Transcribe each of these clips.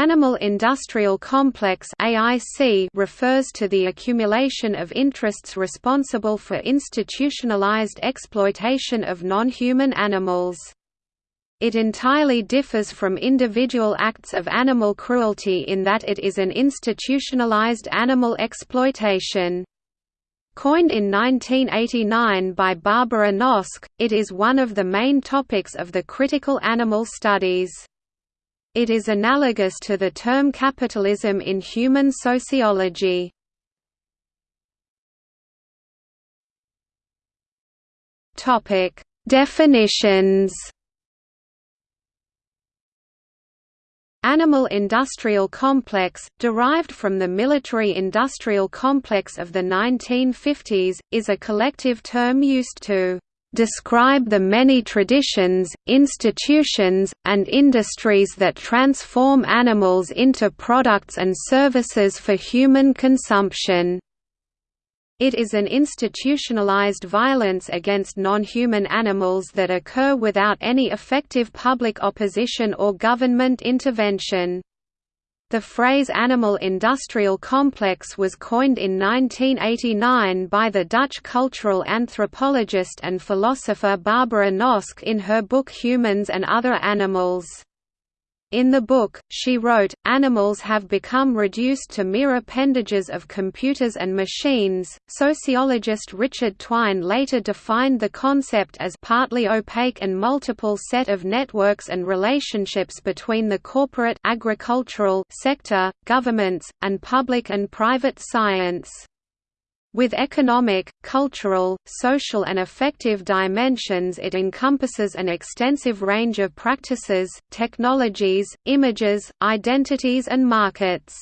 Animal-industrial complex AIC refers to the accumulation of interests responsible for institutionalized exploitation of non-human animals. It entirely differs from individual acts of animal cruelty in that it is an institutionalized animal exploitation. Coined in 1989 by Barbara Noske, it is one of the main topics of the critical animal studies. It is analogous to the term capitalism in human sociology. Topic: Definitions. Animal-industrial complex, derived from the military-industrial complex of the 1950s, is a collective term used to describe the many traditions, institutions, and industries that transform animals into products and services for human consumption. It is an institutionalized violence against non-human animals that occur without any effective public opposition or government intervention. The phrase animal-industrial complex was coined in 1989 by the Dutch cultural anthropologist and philosopher Barbara Noske in her book Humans and Other Animals. In the book, she wrote, animals have become reduced to mere appendages of computers and machines. Sociologist Richard Twine later defined the concept as partly opaque and multiple set of networks and relationships between the corporate agricultural sector, governments, and public and private science. With economic, cultural, social and affective dimensions it encompasses an extensive range of practices, technologies, images, identities and markets.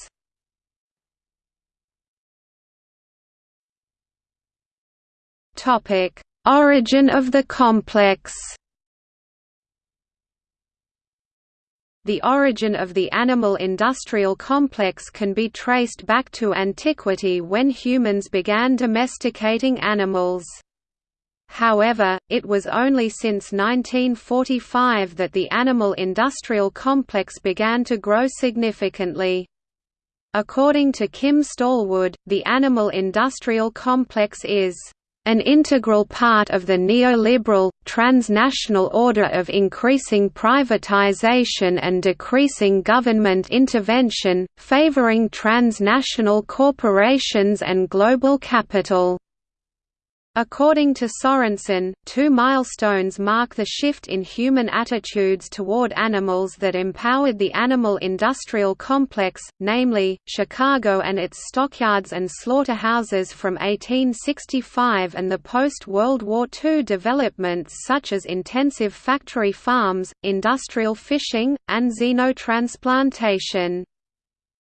Origin of the complex The origin of the animal-industrial complex can be traced back to antiquity when humans began domesticating animals. However, it was only since 1945 that the animal-industrial complex began to grow significantly. According to Kim Stallwood, the animal-industrial complex is an integral part of the neoliberal, transnational order of increasing privatization and decreasing government intervention, favoring transnational corporations and global capital. According to Sorensen, two milestones mark the shift in human attitudes toward animals that empowered the animal-industrial complex, namely, Chicago and its stockyards and slaughterhouses from 1865 and the post-World War II developments such as intensive factory farms, industrial fishing, and xenotransplantation.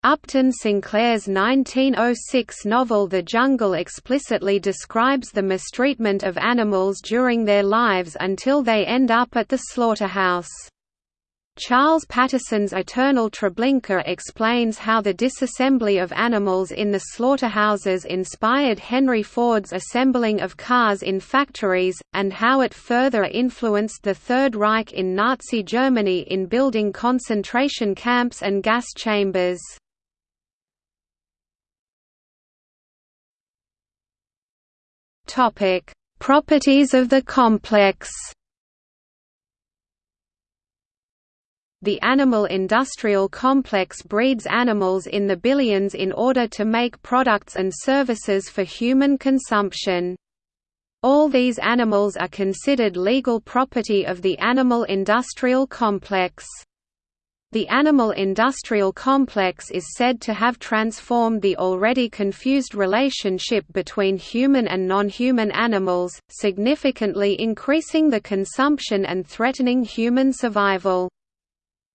Upton Sinclair's 1906 novel The Jungle explicitly describes the mistreatment of animals during their lives until they end up at the slaughterhouse. Charles Patterson's Eternal Treblinka explains how the disassembly of animals in the slaughterhouses inspired Henry Ford's assembling of cars in factories, and how it further influenced the Third Reich in Nazi Germany in building concentration camps and gas chambers. Topic: Properties of the complex. The animal-industrial complex breeds animals in the billions in order to make products and services for human consumption. All these animals are considered legal property of the animal-industrial complex. The animal-industrial complex is said to have transformed the already confused relationship between human and non-human animals, significantly increasing the consumption and threatening human survival.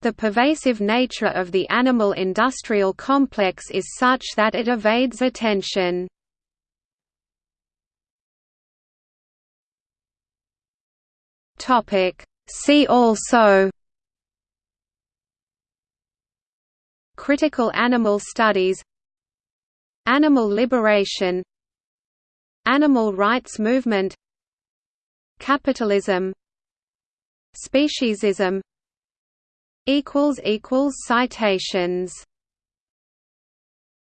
The pervasive nature of the animal-industrial complex is such that it evades attention. See also Critical animal studies Animal liberation Animal rights movement Capitalism Speciesism Citations